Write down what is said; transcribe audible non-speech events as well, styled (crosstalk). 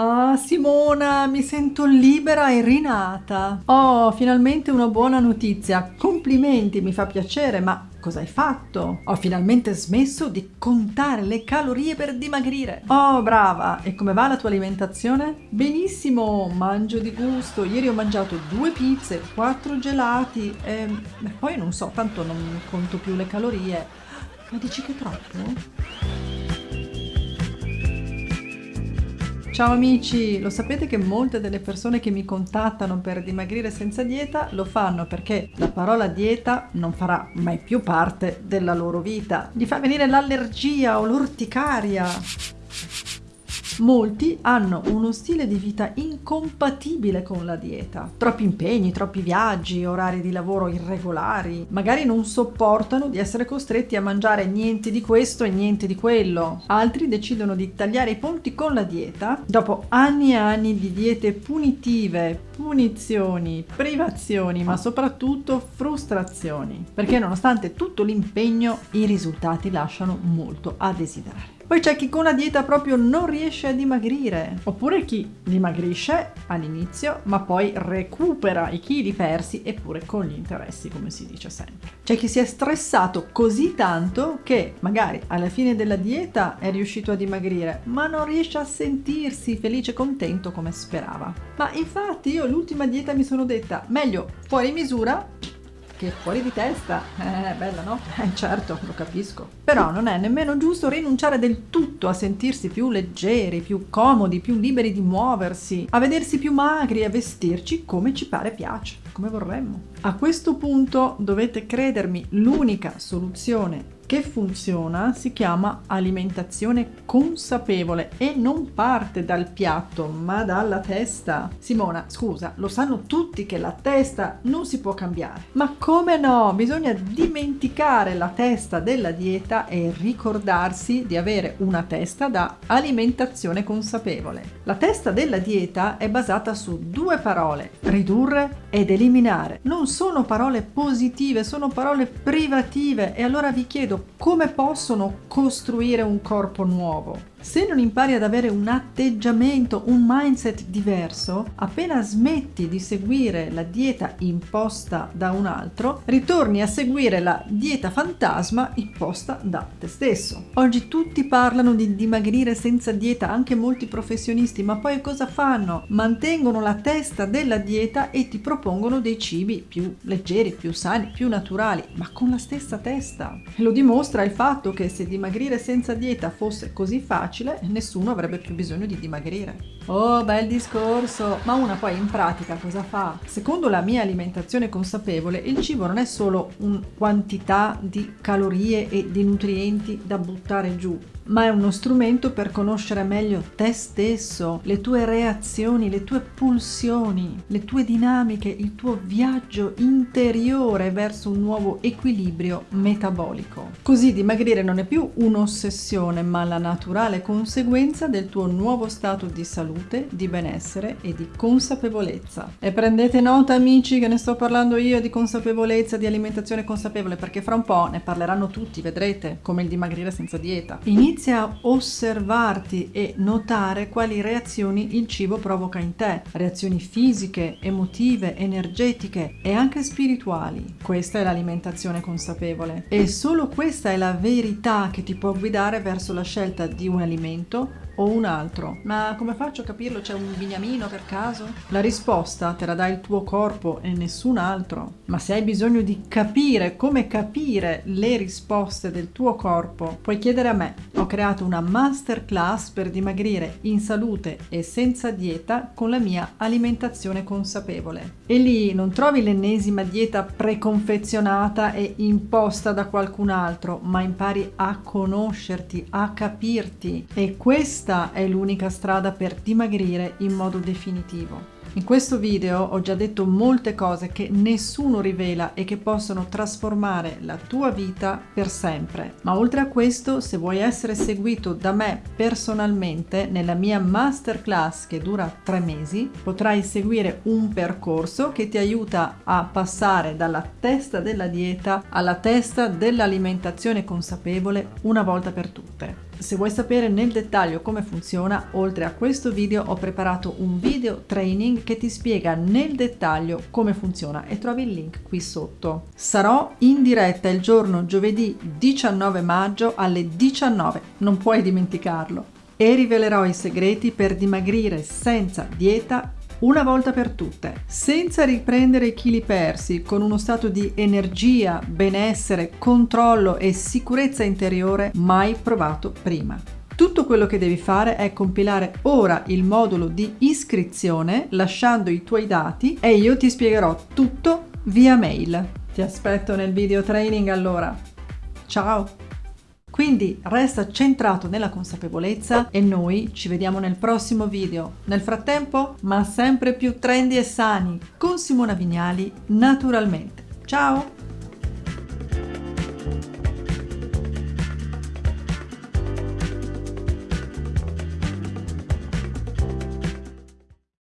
Ah, Simona, mi sento libera e rinata. Oh, finalmente una buona notizia. Complimenti, mi fa piacere, ma cosa hai fatto? Ho finalmente smesso di contare le calorie per dimagrire. Oh, brava! E come va la tua alimentazione? Benissimo, mangio di gusto. Ieri ho mangiato due pizze, quattro gelati e poi non so, tanto non conto più le calorie. Ma dici che è troppo? Ciao amici, lo sapete che molte delle persone che mi contattano per dimagrire senza dieta lo fanno perché la parola dieta non farà mai più parte della loro vita. Gli fa venire l'allergia o l'orticaria. Molti hanno uno stile di vita incompatibile con la dieta. Troppi impegni, troppi viaggi, orari di lavoro irregolari. Magari non sopportano di essere costretti a mangiare niente di questo e niente di quello. Altri decidono di tagliare i ponti con la dieta dopo anni e anni di diete punitive, punizioni, privazioni, ma soprattutto frustrazioni. Perché nonostante tutto l'impegno, i risultati lasciano molto a desiderare. Poi c'è chi con la dieta proprio non riesce a dimagrire, oppure chi dimagrisce all'inizio ma poi recupera i chili persi eppure con gli interessi come si dice sempre. C'è chi si è stressato così tanto che magari alla fine della dieta è riuscito a dimagrire ma non riesce a sentirsi felice e contento come sperava. Ma infatti io l'ultima dieta mi sono detta meglio fuori misura che fuori di testa, eh, bella no? (laughs) Eh, certo, lo capisco. Però non è nemmeno giusto rinunciare del tutto a sentirsi più leggeri, più comodi, più liberi di muoversi, a vedersi più magri, a vestirci come ci pare piace, come vorremmo. A questo punto dovete credermi, l'unica soluzione che funziona si chiama alimentazione consapevole e non parte dal piatto ma dalla testa. Simona, scusa, lo sanno tutti che la testa non si può cambiare. Ma come no? Bisogna dimenticare la testa della dieta e ricordarsi di avere una testa da alimentazione consapevole. La testa della dieta è basata su due parole, ridurre ed eliminare. Non sono parole positive, sono parole privative e allora vi chiedo come possono costruire un corpo nuovo? Se non impari ad avere un atteggiamento, un mindset diverso, appena smetti di seguire la dieta imposta da un altro, ritorni a seguire la dieta fantasma imposta da te stesso. Oggi tutti parlano di dimagrire senza dieta, anche molti professionisti, ma poi cosa fanno? Mantengono la testa della dieta e ti propongono dei cibi più leggeri, più sani, più naturali, ma con la stessa testa. Lo dimostra il fatto che se dimagrire senza dieta fosse così facile, nessuno avrebbe più bisogno di dimagrire. Oh, bel discorso! Ma una poi in pratica cosa fa? Secondo la mia alimentazione consapevole, il cibo non è solo una quantità di calorie e di nutrienti da buttare giù, ma è uno strumento per conoscere meglio te stesso, le tue reazioni, le tue pulsioni, le tue dinamiche, il tuo viaggio interiore verso un nuovo equilibrio metabolico. Così dimagrire non è più un'ossessione, ma la naturale conseguenza del tuo nuovo stato di salute, di benessere e di consapevolezza. E prendete nota amici che ne sto parlando io di consapevolezza, di alimentazione consapevole, perché fra un po' ne parleranno tutti, vedrete, come il dimagrire senza dieta. Inizia a osservarti e notare quali reazioni il cibo provoca in te, reazioni fisiche, emotive, energetiche e anche spirituali. Questa è l'alimentazione consapevole e solo questa è la verità che ti può guidare verso la scelta di un alimento o un altro. Ma come faccio a capirlo? C'è un bignamino per caso? La risposta te la dà il tuo corpo e nessun altro. Ma se hai bisogno di capire come capire le risposte del tuo corpo, puoi chiedere a me. Ho creato una masterclass per dimagrire in salute e senza dieta con la mia alimentazione consapevole. E lì non trovi l'ennesima dieta preconfezionata e imposta da qualcun altro, ma impari a conoscerti, a capirti. E questo questa è l'unica strada per dimagrire in modo definitivo. In questo video ho già detto molte cose che nessuno rivela e che possono trasformare la tua vita per sempre. Ma oltre a questo, se vuoi essere seguito da me personalmente nella mia masterclass che dura tre mesi, potrai seguire un percorso che ti aiuta a passare dalla testa della dieta alla testa dell'alimentazione consapevole una volta per tutte. Se vuoi sapere nel dettaglio come funziona, oltre a questo video ho preparato un video training che ti spiega nel dettaglio come funziona e trovi il link qui sotto. Sarò in diretta il giorno giovedì 19 maggio alle 19, non puoi dimenticarlo, e rivelerò i segreti per dimagrire senza dieta una volta per tutte, senza riprendere i chili persi, con uno stato di energia, benessere, controllo e sicurezza interiore mai provato prima. Tutto quello che devi fare è compilare ora il modulo di iscrizione lasciando i tuoi dati e io ti spiegherò tutto via mail. Ti aspetto nel video training allora. Ciao! Quindi resta centrato nella consapevolezza e noi ci vediamo nel prossimo video. Nel frattempo, ma sempre più trendy e sani, con Simona Vignali, naturalmente. Ciao!